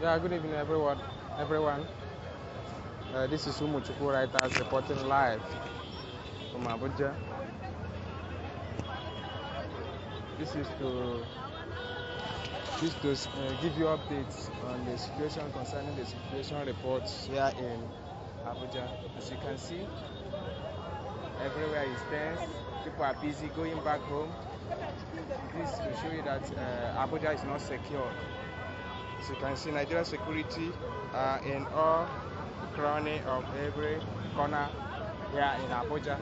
Yeah, good evening, everyone. Everyone, uh, this is Umuchukwu Writers reporting live from Abuja. This is to this to uh, give you updates on the situation concerning the situation reports here in Abuja. As you can see, everywhere is tense. People are busy going back home. This will show you that uh, Abuja is not secure. As you can see, Nigeria security uh, in all cranny of every corner here in Abuja.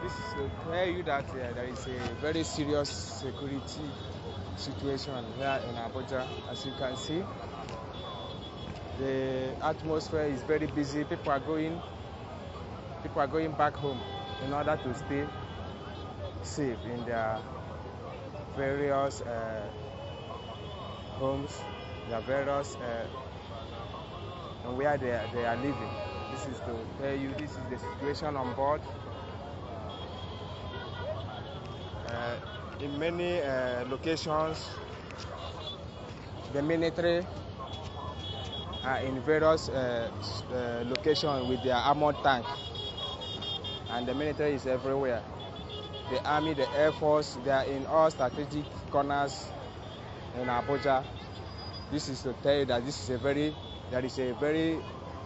This is to tell you that uh, there is a very serious security situation here in Abuja. As you can see, the atmosphere is very busy. People are going, people are going back home in order to stay safe in their various uh, homes, their various uh, and where they are, they are living. This is to tell you this is the situation on board. Uh, in many uh, locations, the military are in various uh, uh, locations with their armored tank, and the military is everywhere. The army, the air force, they are in all strategic corners in Abuja. This is to tell you that this is a very, there is a very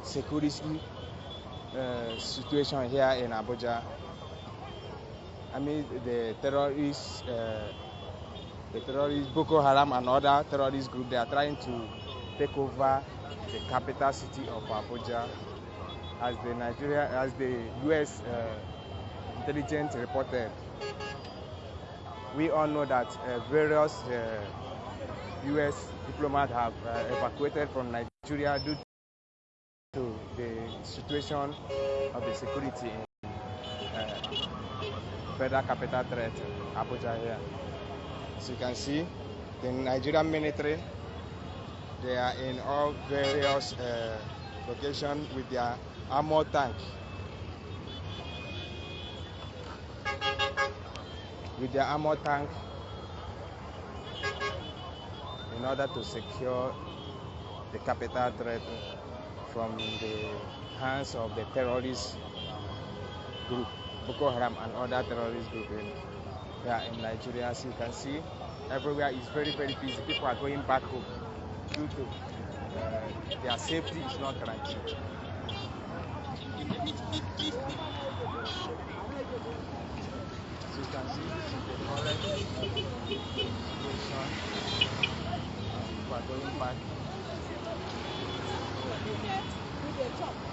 security uh, situation here in Abuja. I mean, the terrorists, uh, the terrorists, Boko Haram and other terrorist groups, they are trying to take over the capital city of Abuja. As the Nigeria, as the U.S. Uh, intelligence reported, we all know that uh, various uh, U.S. diplomats have uh, evacuated from Nigeria due to the situation of the security in uh, federal capital threat, Abuja here. As you can see, the Nigerian military, they are in all various uh, locations with their armored tank. With their armored tank in order to secure the capital threat from the hands of the terrorist group, Boko Haram and other terrorist groups in, yeah, in Nigeria. As you can see, everywhere is very, very busy. People are going back home due to uh, their safety is not guaranteed. 明白。有点，有。